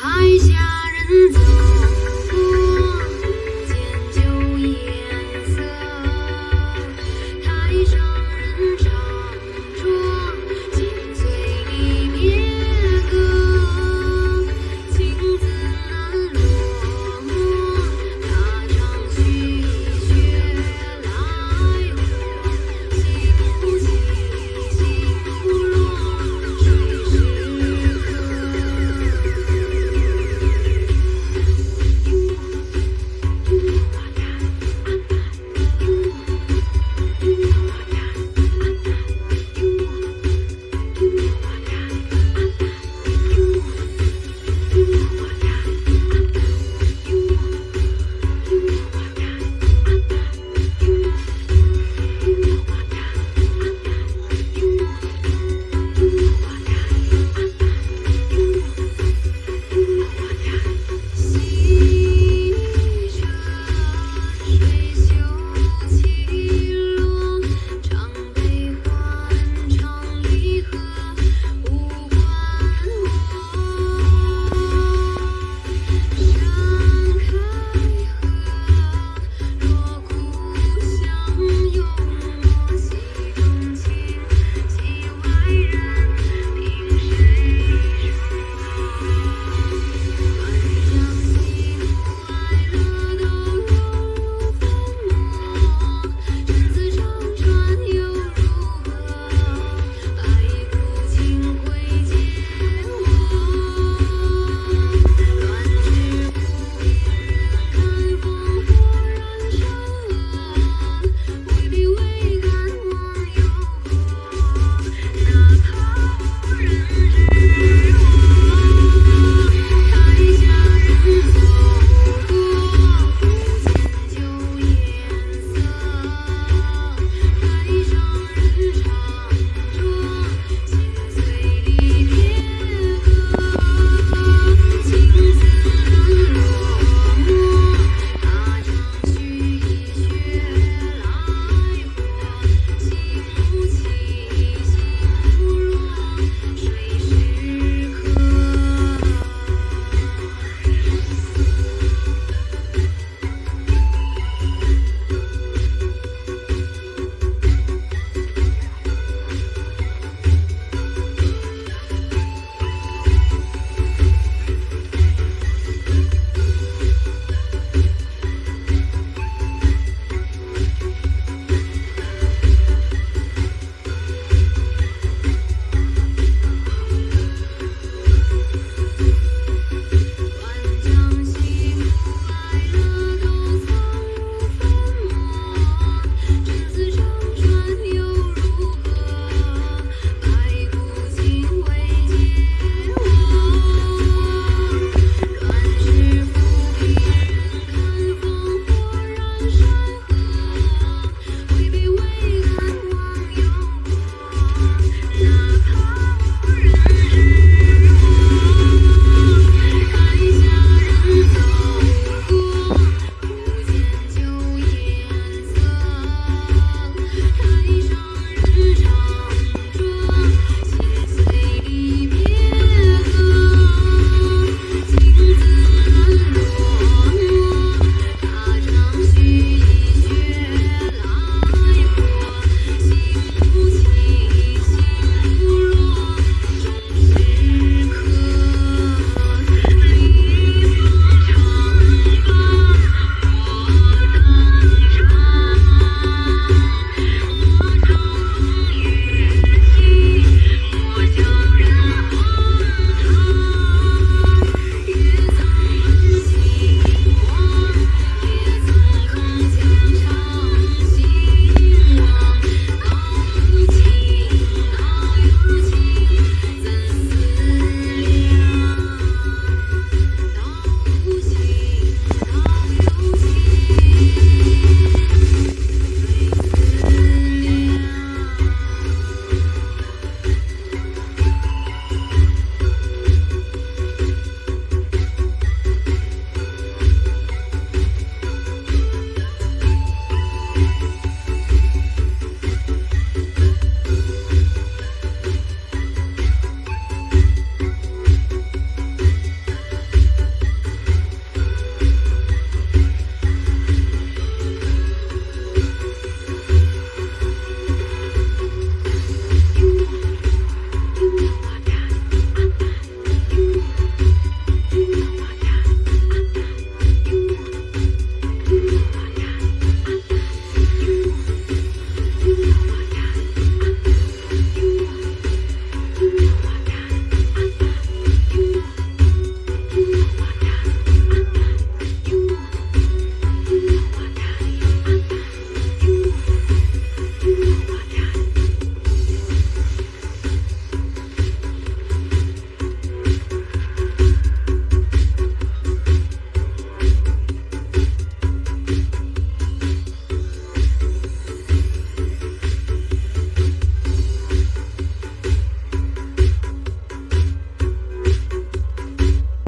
台下人走